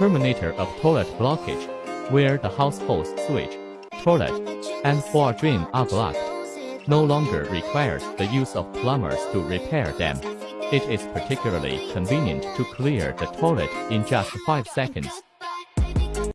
terminator of toilet blockage, where the household switch, toilet, and floor drain are blocked, no longer requires the use of plumbers to repair them. It is particularly convenient to clear the toilet in just 5 seconds.